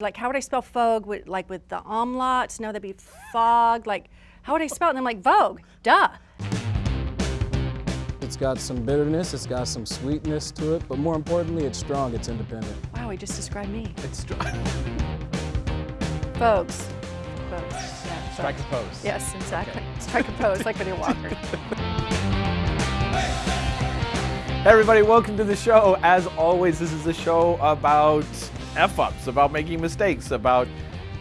Like, how would I spell Fogue with like with the umlauts? No, that'd be fog. Like, how would I spell it? And I'm like, Vogue, duh. It's got some bitterness, it's got some sweetness to it, but more importantly, it's strong, it's independent. Wow, he just described me. It's strong. Vogues. Vogues. Yeah, Strike a pose. Yes, exactly. Strike a pose like Winnie Walker. Hey everybody, welcome to the show. As always, this is a show about F-ups, about making mistakes, about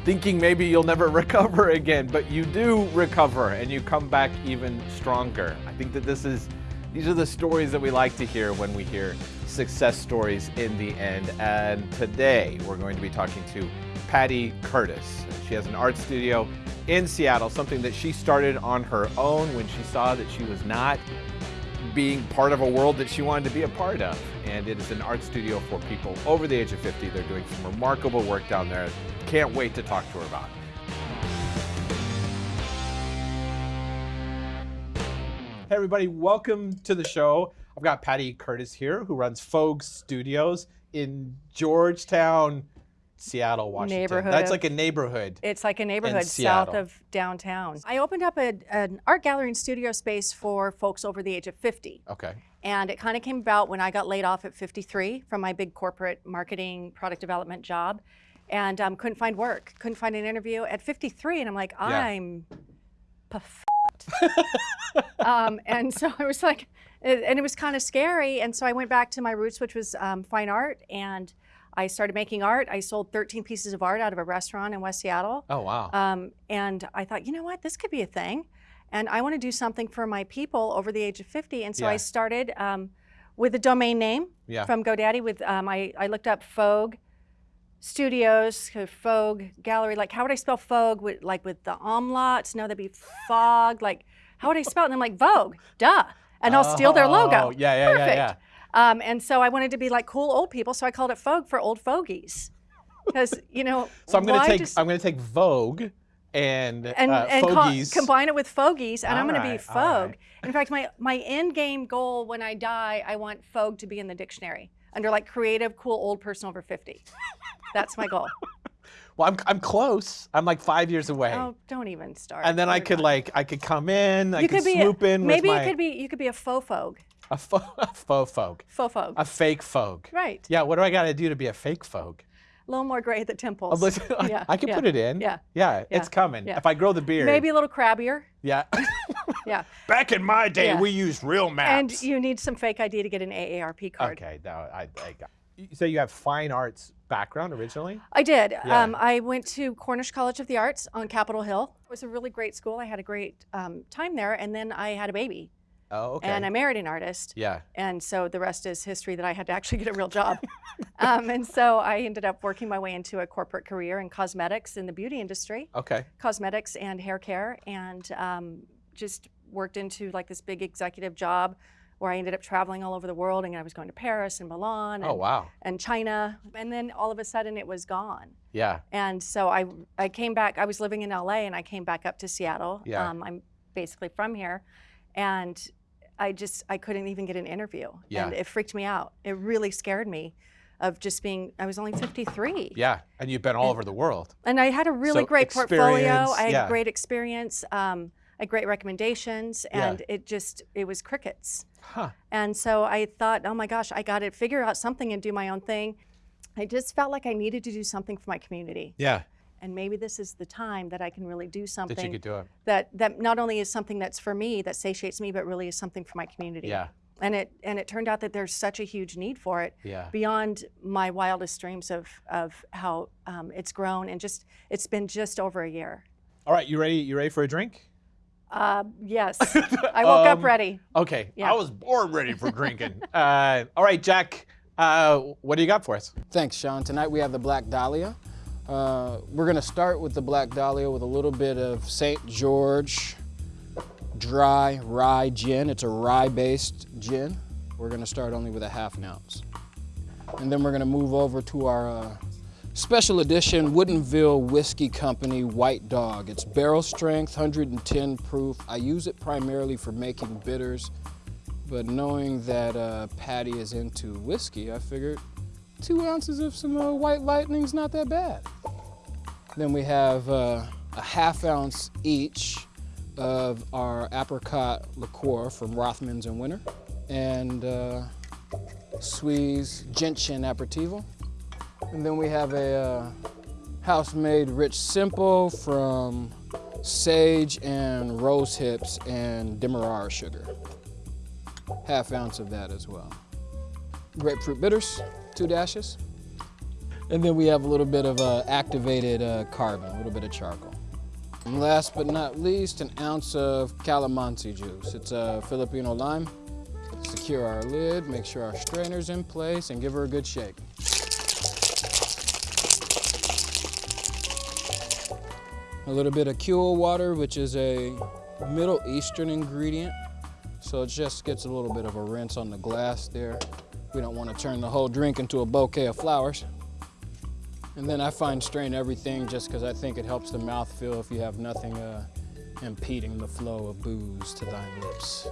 thinking maybe you'll never recover again, but you do recover and you come back even stronger. I think that this is, these are the stories that we like to hear when we hear success stories in the end. And today we're going to be talking to Patty Curtis. She has an art studio in Seattle, something that she started on her own when she saw that she was not being part of a world that she wanted to be a part of. And it is an art studio for people over the age of 50. They're doing some remarkable work down there. Can't wait to talk to her about it. Hey everybody, welcome to the show. I've got Patty Curtis here who runs Fogue Studios in Georgetown, Seattle, Washington. Neighborhood That's of- like a neighborhood. It's like a neighborhood south of downtown. I opened up a, an art gallery and studio space for folks over the age of 50. Okay. And it kind of came about when I got laid off at 53 from my big corporate marketing product development job and um, couldn't find work, couldn't find an interview at 53. And I'm like, I'm puffed. um, and so I was like, and it was kind of scary. And so I went back to my roots, which was um, fine art. And I started making art. I sold 13 pieces of art out of a restaurant in West Seattle. Oh, wow. Um, and I thought, you know what, this could be a thing. And I want to do something for my people over the age of 50. And so Yeah. I started um, with a domain name yeah. from GoDaddy. With um, I, I looked up Fogue Studios, Fogue Gallery. Like, how would I spell Fogue? With, like with the umlauts? No, that'd be fog. Like, how would I spell it? And I'm like, Vogue, duh. And I'll steal their Oh, logo. Yeah, yeah, Perfect. yeah, yeah. Um, and so I wanted to be like cool old people, so I called it Fogue for old fogies. Because, you know, So I'm gonna take just- I'm gonna take Vogue and and, uh, and combine it with fogies, and I'm going to be. Fogue. In fact, my my end game goal when I die, I want Fogue to be in the dictionary under like creative, cool old person over 50. That's my goal. well, I'm I'm close. I'm like five years away. Oh, don't even start. and then I could done. like I could come in. I you could could be swoop in maybe my it could be you could be a faux Fogue, a, fo- a faux Fogue, faux Fogue. a fake Fogue. right. Yeah. What do I got to do to be a fake Fogue? A little more gray at the temples. listen, I- Yeah, I can yeah, put it in. yeah, Yeah. It's coming. yeah. If I grow the beard. Maybe a little crabbier. Yeah. Yeah. Back in my day, Yeah. we used real maps. And you need some fake ID to get an AARP card. Okay. Now I, I got. You say you have fine arts background originally? I did. Yeah. Um, I went to Cornish College of the Arts on Capitol Hill. It was a really great school. I had a great um, time there, and then I had a baby, Oh, okay. and I married an artist. yeah. And so the rest is history that I had to actually get a real job. um, and so I ended up working my way into a corporate career in cosmetics in the beauty industry, Okay. cosmetics and hair care, and um, just worked into like this big executive job where I ended up traveling all over the world, and I was going to Paris and Milan and, Oh wow. and China, and then all of a sudden it was gone. Yeah. And so I, I came back, I was living in LA and I came back up to Seattle. Yeah. Um, I'm basically from here. And I just, I couldn't even get an interview. Yeah. And it freaked me out. It really scared me of just being, I was only 53. Yeah. And you've been all over the world. And I had a really So great portfolio. I had yeah. great experience. Um, I had great recommendations. Yeah. And it just, it was crickets. Huh. And so I thought, oh my gosh, I got to figure out something and do my own thing. I just felt like I needed to do something for my community Yeah. And maybe this is the time that I can really do something That you something could do it. that that not only is something that's for me that satiates me, but really is something for my community. Yeah. And it and it turned out that there's such a huge need for it Yeah. beyond my wildest dreams of of how um, it's grown and just it's been just over a year. All right. You ready? You ready for a drink? Uh, yes, I woke up Um, ready. Okay. Yeah. I was born ready for drinking. uh, all right, Jack. Uh, what do you got for us? Thanks, Sean. Tonight we have the Black Dahlia. Uh, we're gonna start with the Black Dahlia with a little bit of St. George dry rye gin. It's a rye-based gin. We're gonna start only with a half an ounce. And then we're gonna move over to our uh, special edition Woodinville Whiskey Company White Dog. It's barrel strength, 110 proof. I use it primarily for making bitters, but knowing that uh, Patty is into whiskey, I figured two ounces of some uh, white lightning's not that bad. Then we have uh, a half ounce each of our apricot liqueur from Rothmans and Winter and uh, Gentian Aperitivo. And then we have a uh, house-made rich simple from sage and rose hips and demerara sugar. Half ounce of that as well. Grapefruit bitters, two dashes. And then we have a little bit of uh, activated uh, carbon, a little bit of charcoal. And last but not least, an ounce of calamansi juice. It's a Filipino lime. Secure our lid, make sure our strainer's in place, and give her a good shake. A little bit of Kewal water, which is a Middle Eastern ingredient. So it just gets a little bit of a rinse on the glass there. We don't want to turn the whole drink into a bouquet of flowers. And then I find strain everything just because I think it helps the mouth feel if you have nothing uh, impeding the flow of booze to thine lips.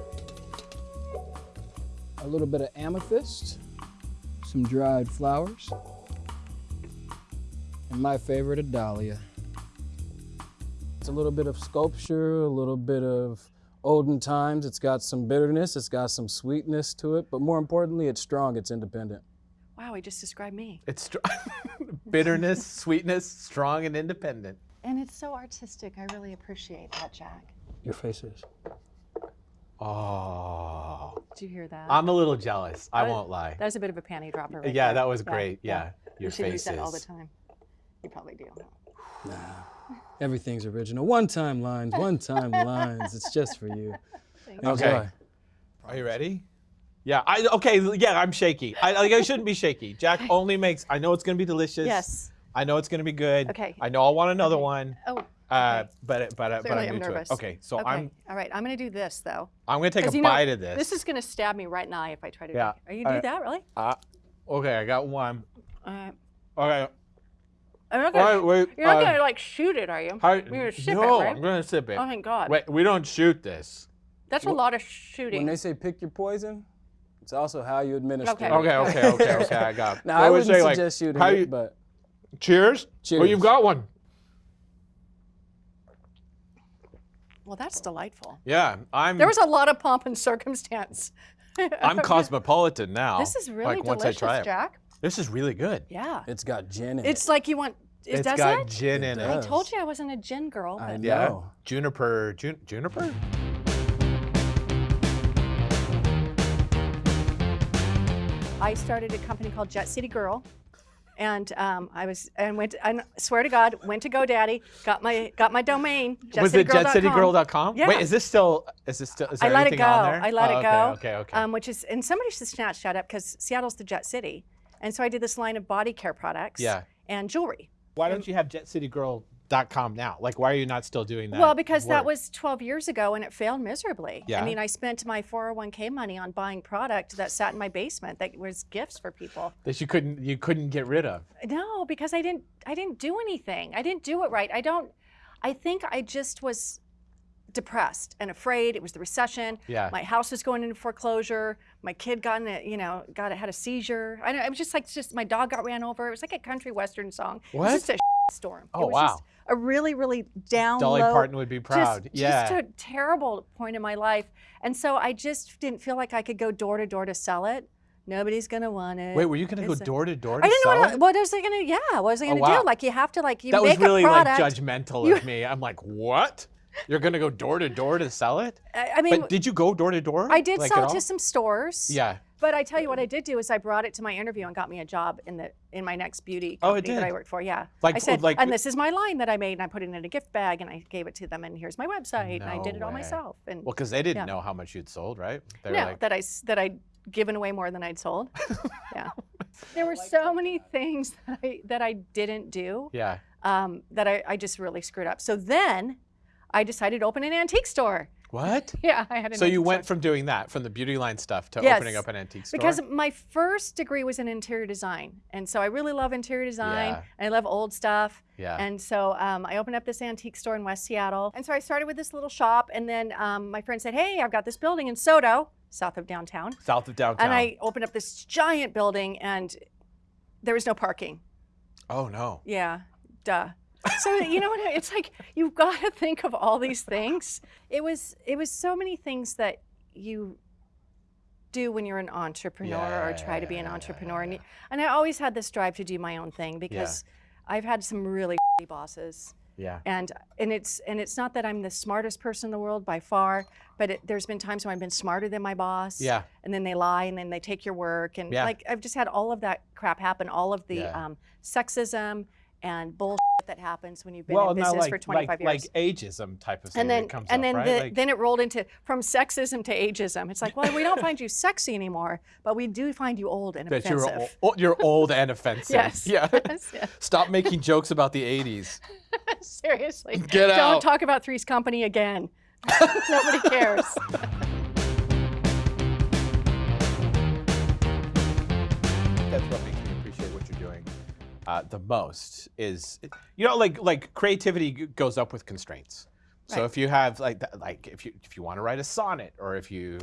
A little bit of amethyst, some dried flowers, and my favorite, a dahlia. It's a little bit of sculpture, a little bit of olden times. It's got some bitterness, it's got some sweetness to it, but more importantly, it's strong, it's independent. Wow, he just described me. It's str- bitterness, sweetness, strong and independent. And it's so artistic. I really appreciate that, Jack. Your face is. Oh, Did you hear that? I'm a little jealous. I That- won't lie. that was a bit of a panty dropper. Right yeah, there. that was great. Yeah, your you should face use that is. all the time. You probably do. Everything's original. One time lines, one time lines. It's just for you. Thanks. Okay. Enjoy. Are you ready? Yeah. I okay. Yeah, I'm shaky. I like I shouldn't be shaky. Jack only makes. I know it's gonna be delicious. Yes. I know it's gonna be good. Okay. I know I'll want another one. Oh. Uh, okay. but but uh, but I'm I'm new to it. nervous. Okay, so okay. I'm All right. I'm gonna do this though. I'm gonna take a you know, bite of this. This is gonna stab me right in the eye if I try to. Yeah. Are you All do right. that really? Uh, okay, I got one. All right. Okay. I'm not gonna. right, wait. You're not uh, gonna like shoot it, are you? how- You're gonna sip no, it, right? I'm gonna sip it. Oh thank God. Wait, we don't shoot this. That's a lot of shooting. When they say pick your poison, it's also how you administer Okay. it. Okay, okay, okay, okay. I got. Now, Wait, I wouldn't say, like, suggest shooting how it, but Cheers. Oh, Cheers. you've got one. Well, that's delightful. Yeah, I'm. There was a lot of pomp and circumstance. I'm cosmopolitan now. This is really like, once delicious, I try it. Jack. This is really good. Yeah. it's got gin in it. It's like you want. It It's does got it? gin in It it. I told you I wasn't a gin girl. I know. Yeah. Juniper. Jun- juniper. I started a company called Jet City Girl, and um, I was and went. And swear to God, went to GoDaddy, got my got my domain. Was it jetcitygirl.com. jetcitygirl.com? Yeah. Wait, is this still? Is this still? Is there I there let it go. on there? I let Oh, it go. Okay. Okay. Okay. Um, which is and somebody should snatch that up because Seattle's the Jet City, and so I did this line of body care products. Yeah. And jewelry. why don't you have jetcitygirl.com now? Like, why are you not still doing that? Well, because that was 12 years ago and it failed miserably. Yeah. I mean, I spent my 401k money on buying product that sat in my basement that was gifts for people. that you couldn't you couldn't get rid of. No, because I didn't I didn't do anything. I didn't do it right. I don't I think I just was depressed and afraid. It was the recession. Yeah. My house was going into foreclosure. My kid got in a, you know, got had a seizure. I, it was just like just my dog got ran over. It was like a country western song. It What? was just a storm. Oh, it was wow. just a really really down Dolly low, Parton would be proud. just, yeah. just a terrible point in my life. And so I just didn't feel like I could go door to door to sell it. Nobody's gonna want it. Wait, were you gonna go It's a- door to door I didn't know what, it? what was I gonna. Yeah, what was I Oh, gonna wow. do? Like you have to like you that was make really a like product. judgmental You- of me. I'm like, what? You're gonna go door to door to sell it? I, I mean, But did you go door to door? I did like, sell it to some stores. Yeah. But I tell you what I did do is I brought it to my interview and got me a job in the in my next beauty Oh, it company that? I worked for. Yeah. Like- I said, like- and this is my line that I made, and I put it in a gift bag, and I gave it to them, and here's my website, and I No did it all way. myself. And Well, because they didn't Yeah. know how much you'd sold, right? They were no, like, that I s- that I'd given away more than I'd sold. yeah. There were so many things that I that I didn't do yeah. um, that I, I just really screwed up. So then I decided to open an antique store. What? Yeah, I had an So you went store. from doing that, from the beauty line stuff, to Yes, opening up an antique store? because my first degree was in interior design, and so I really love interior design, Yeah. and I love old stuff. yeah. And so um, I opened up this antique store in West Seattle. And so I started with this little shop, and then um, my friend said, "Hey, I've got this building in SoDo, south of downtown." South of downtown. And I opened up this giant building, and there was no parking. Oh no. Yeah, duh. So you know what? It's like you've got to think of all these things. It was it was so many things that you do when you're an entrepreneur or try to be an Yeah, yeah, entrepreneur, and yeah. you, and I always had this drive to do my own thing because I've had some really bosses, Yeah. and and it's and it's not that I'm the smartest person in the world by far, but it, there's been times when I've been smarter than my boss. Yeah. And then they lie, and then they take your work, and Yeah. like I've just had all of that crap happen, all of the Yeah. um, sexism and bullshit that happens when you've been well, in business like, for 25 like, years. like ageism type of thing and then that comes and up, then right? the, Like- then it rolled into from sexism to ageism. It's like, well, we don't find you sexy anymore, but we do find you old and that you're, offensive. you're old and offensive. Yes. Yeah. Yes, yes. Stop making jokes about the 80s. Seriously. Get Don't out. talk about Three's Company again. Nobody cares. Uh, the most is, you know, like like creativity goes up with constraints. So Right. if you have like like if you if you want to write a sonnet or if you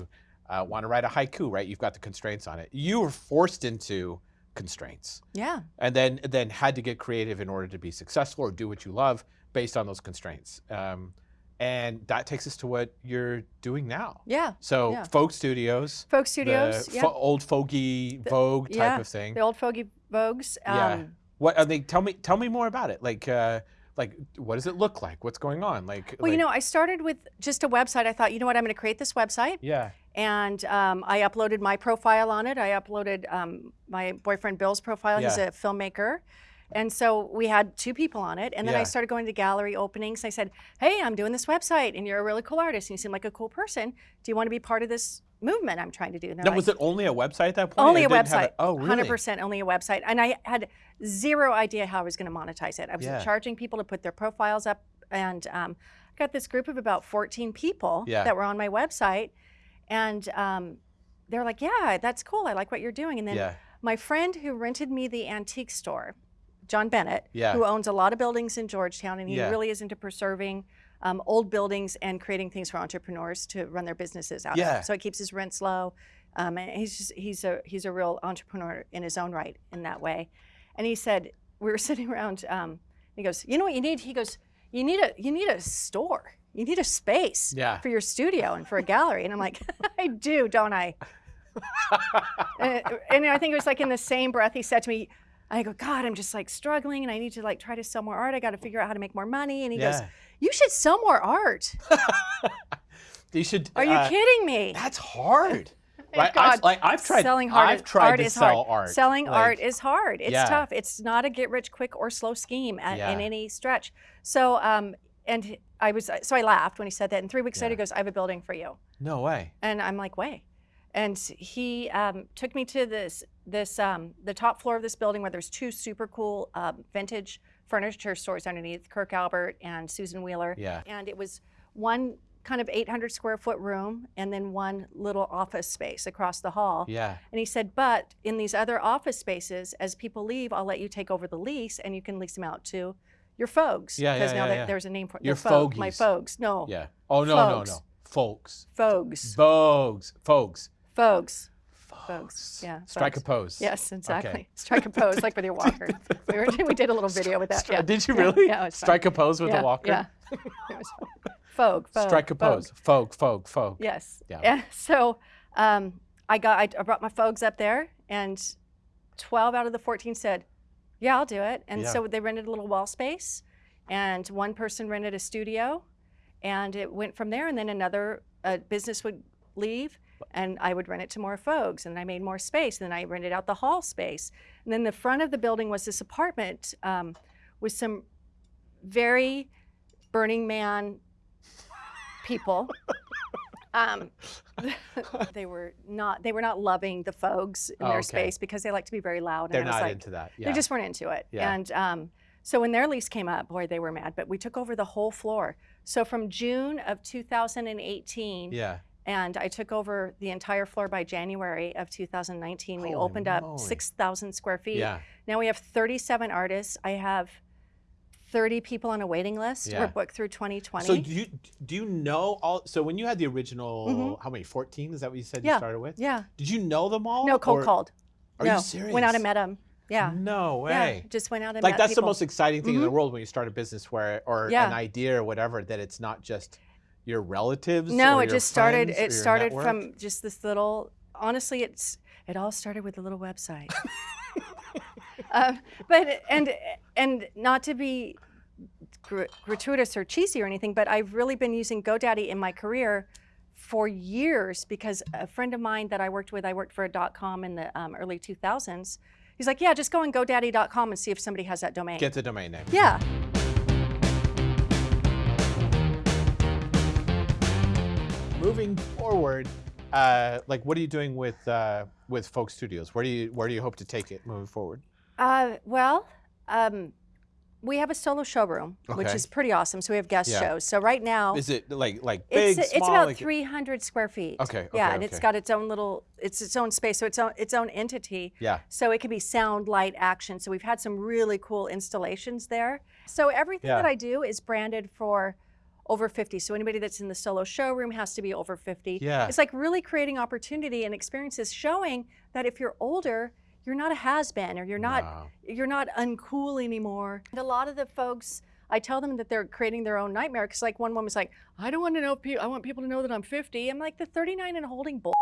uh, want to write a haiku, right? You've got the constraints on it. You were forced into constraints. Yeah. and then then had to get creative in order to be successful or do what you love based on those constraints. Um, and that takes us to what you're doing now. Yeah. So Yeah. Fogue Studios, Fogue Studios. the yeah. fo- old fogey Vogue type yeah, of thing. the old fogey Vogues. Yeah. What are they? Tell me, tell me more about it. Like, uh, like what does it look like? What's going on? Like, well, you know, I started with just a website. I thought, you know what, I'm going to create this website. yeah, and um, I uploaded my profile on it. I uploaded um, my boyfriend Bill's profile. Yeah. He's a filmmaker. And so we had two people on it. And then I started going to gallery openings. I said, Hey, I'm doing this website, and you're a really cool artist, and you seem like a cool person. Do you want to be part of this movement I'm trying to do? And now like, was it only a website at that point? only a website. oh, really? 100% only a website. And I had zero idea how I was going to monetize it. I was Yeah. charging people to put their profiles up. And um, I got this group of about 14 people Yeah. that were on my website. And um, they're like, yeah, that's cool. I like what you're doing. And then Yeah, my friend who rented me the antique store, John Bennett, Yeah. who owns a lot of buildings in Georgetown, and he really is into preserving um, old buildings and creating things for entrepreneurs to run their businesses out Yeah. of. So it keeps his rents low. Um, and he's just, he's a he's a real entrepreneur in his own right in that way. And he said we were sitting around. Um, he goes, you know what you need? He goes, you need a you need a store. You need a space Yeah. for your studio and for a gallery. And I'm like, I do, don't I? and, and I think it was like in the same breath he said to me, I go, God, I'm just like struggling and I need to like try to sell more art. I got to figure out how to make more money. And he goes, Yeah. You should sell more art. you should. Are you uh, kidding me? That's hard. Right? God. I've, like, I've tried. Selling hard I've tried art to is sell hard. art. Selling art is hard. It's Yeah. tough. It's not a get rich quick or slow scheme at, Yeah. in any stretch. So, um, and I was so I laughed when he said that. And three weeks later, he goes, "I have a building for you." No way. And I'm like, way. And he um, took me to this this um, the top floor of this building where there's two super cool um, vintage furniture stores underneath, Kirk Albert and Susan Wheeler. Yeah. And it was one kind of 800 square foot room and then one little office space across the hall. Yeah. And he said, but in these other office spaces, as people leave, I'll let you take over the lease and you can lease them out to your folks. Yeah, Because yeah, now yeah, that yeah. there's a name for it. Your They're My folks. No. Yeah. Oh no, no, Folks. no. Folks. Folks. Vogues. Folks. Folks. Folks. Yeah. Strike folks. a pose. Yes, exactly. Okay. Strike a pose like with your walker. we, were, we did a little video with that. Yeah. Did you really? Yeah, it was fun. Strike a pose with yeah, a walker. Yeah. It was folk, Strike a pose. Folk, folk, folk. Yes. Yeah. Yeah. So um, I got I, brought my folks up there, and 12 out of the 14 said, "Yeah, I'll do it." And Yeah. so they rented a little wall space, and one person rented a studio, and it went from there. And then another uh, business would leave. And I would rent it to more folks, and I made more space. And then I rented out the hall space. And then the front of the building was this apartment um, with some very Burning Man people. Um, they were not they were not loving the folks in Oh, their okay. space because they like to be very loud. And They're not like, into that. Yeah. They just weren't into it. Yeah. And um, so when their lease came up, boy, they were mad. But we took over the whole floor. So from June of 2018, yeah. And I took over the entire floor by January of 2019. we Holy opened up 6,000 square feet. Yeah. Now we have 37 artists. I have 30 people on a waiting list. Yeah. We're booked through 2020. So do you do you know all? So when you had the original, Mhm. how many? Fourteen? Is that what you said Yeah. you started with? yeah. Did you know them all? No, cold or- called. Are no. you serious? Went out and met them. Yeah. No way. Yeah. Just went out and met. like that's the most exciting thing in the world when you start a business where or Yeah. an idea or whatever that it's not just your relatives. No, it just started. It started network. from just this little. Honestly, it's it all started with a little website. uh, but and and not to be gr- gratuitous or cheesy or anything, but I've really been using GoDaddy in my career for years because a friend of mine that I worked with, I worked for a dot com in the um, early 2000s. He's like, yeah, just go on GoDaddy.com and see if somebody has that domain. get the domain name. yeah. Moving forward, uh, like what are you doing with uh, with Fogue Studios? Where do you where do you hope to take it moving forward? Uh, well, um, we have a solo showroom, which is pretty awesome. So we have guest Yeah. shows. So right now, Is it like like big, it's small? it's about like, 300 square feet. Okay, Yeah, okay, and it's got its own little, it's its own space, so its own its own entity. Yeah. So it can be sound, light, action. So we've had some really cool installations there. So everything Yeah. that I do is branded for over 50. So anybody that's in the solo showroom has to be over 50. Yeah. It's like really creating opportunity and experiences showing that if you're older, you're not a has-been or you're not No. you're not uncool anymore. And a lot of the folks I tell them that they're creating their own nightmare because like one woman's like, I don't want to know people I want people to know that I'm 50. I'm like the 39 and holding bull.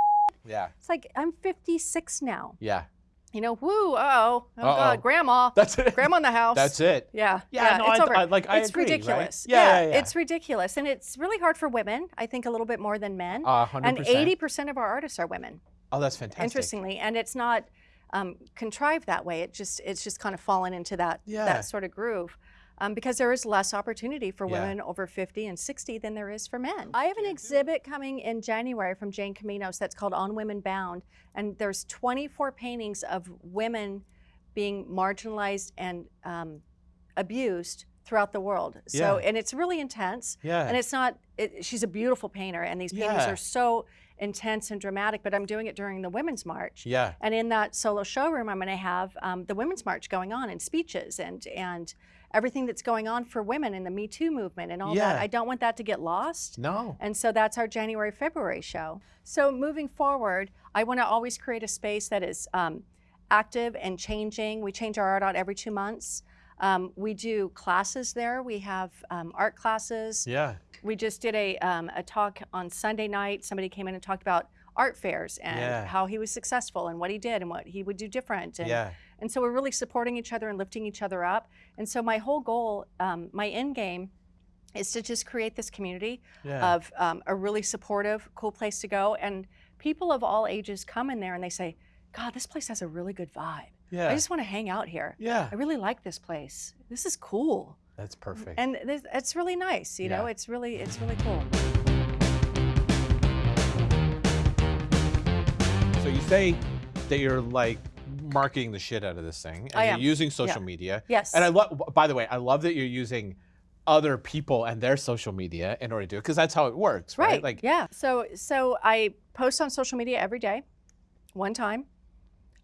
Yeah. It's like I'm 56 now. Yeah. You know, woo, uh-oh. Oh Uh-oh. god, grandma. That's it. grandma in the house. That's it. Yeah, Yeah, no, it's I- over. I- like, I it's agree, right? ridiculous. Yeah, yeah, yeah. it's ridiculous, and it's really hard for women. I think a little bit more than men. And percent. And eighty percent of our artists are women. Oh, that's fantastic. Interestingly, and it's not um, contrived that way. It just it's just kind of fallen into that Yeah. that sort of groove. Um, because there is less opportunity for Yeah. women over 50 and 60 than there is for men. I have an exhibit coming in January from Jane Caminos that's called On Women Bound, and there's 24 paintings of women being marginalized and um, abused throughout the world. So, Yeah. and it's really intense. Yeah. And it's not, it, she's a beautiful painter, and these paintings Yeah. are so intense and dramatic, but I'm doing it during the Women's March. Yeah. And in that solo showroom, I'm going to have um, the Women's March going on and speeches and, and everything that's going on for women in the Me Too movement and all Yeah. that. I don't want that to get lost. No. And so that's our January, February show. So moving forward, I want to always create a space that is um, active and changing. We change our art out every two months. Um, we do classes there. We have um, art classes. Yeah. We just did a, um, a talk on Sunday night. Somebody came in and talked about art fairs and Yeah. how he was successful and what he did and what he would do different. And, Yeah. And so we're really supporting each other and lifting each other up. And so my whole goal, um, my end game, is to just create this community Yeah. of um, a really supportive, cool place to go. And people of all ages come in there and they say, God, this place has a really good vibe. Yeah. I just want to hang out here. yeah. I really like this place. This is cool. That's perfect. And it's really nice, you know, it's really, it's really cool. So you say that you're like marketing the shit out of this thing, and I you're am. using social media. Yes. And I love. By the way, I love that you're using other people and their social media in order to do it because that's how it works, right? Right. Like, yeah. So so I post on social media every day, one time.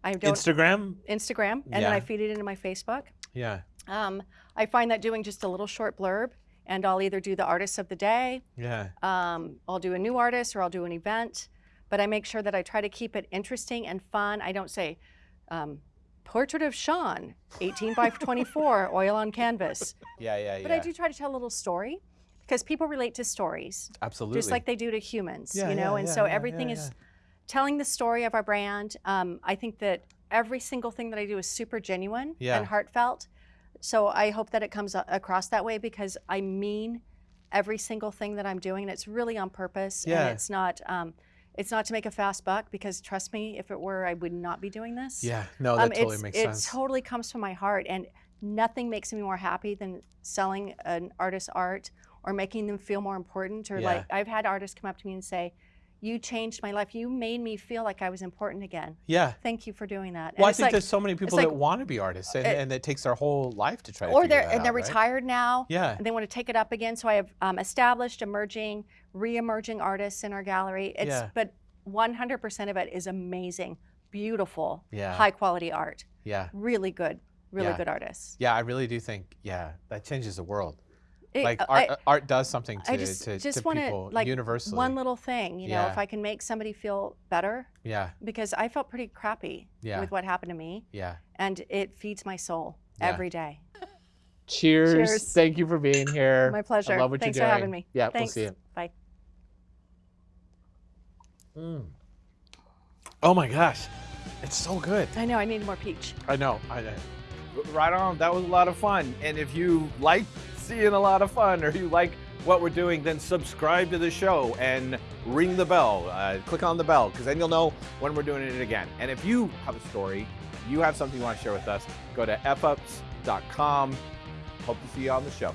I don't Instagram. Instagram, and then I feed it into my Facebook. Yeah. Um, I find that doing just a little short blurb, and I'll either do the artist of the day, Yeah. um, I'll do a new artist, or I'll do an event. But I make sure that I try to keep it interesting and fun. I don't say. Um, Portrait of Sean, 18 by 24, oil on canvas. Yeah. Yeah. Yeah. But. I do try to tell a little story because people relate to stories. Absolutely. just like they do to humans, Yeah, you know. yeah, and yeah, so everything is telling the story of our brand. Um, I think that every single thing that I do is super genuine and heartfelt. So I hope that it comes across that way because I mean every single thing that I'm doing, and it's really on purpose. Yeah. And it's not. Um, it's not to make a fast buck because trust me, if it were, I would not be doing this. Yeah. No, that Um, totally makes it sense. totally comes from my heart, and nothing makes me more happy than selling an artist's art or making them feel more important. Or Yeah. like I've had artists come up to me and say, "You changed my life. You made me feel like I was important again. yeah. Thank you for doing that." And Well, I think like- there's so many people like- that want to be artists, and, it- and it takes their whole life to try to or figure they're and they're right? retired now. Yeah. And they want to take it up again. So I have um, established, emerging, re-emerging artists in our gallery. It's Yeah. but 100% of it is amazing, beautiful, Yeah. high quality art. Yeah. Really good, really Yeah. good artists. Yeah. I really do think. Yeah. That changes the world. It- like art, uh, art does something to, I just to, just to want people like universally. one little thing, you know, Yeah. if I can make somebody feel better yeah, because I felt pretty crappy Yeah. with what happened to me, yeah. and it feeds my soul Yeah. every day. Cheers. Cheers. Thank you for being here. My pleasure. I love what Thanks you're doing. for having me. Yeah, Thanks. we'll see you. Bye. Oh my gosh, it's so good. I know I need more peach. I know. I know. Right on. That was a lot of fun. And if you like seeing a lot of fun or you like what we're doing, then subscribe to the show and ring the bell. Uh, click on the bell because then you'll know when we're doing it again. And if you have a story, you have something you want to share with us, go to fups.com. Hope to see you on the show.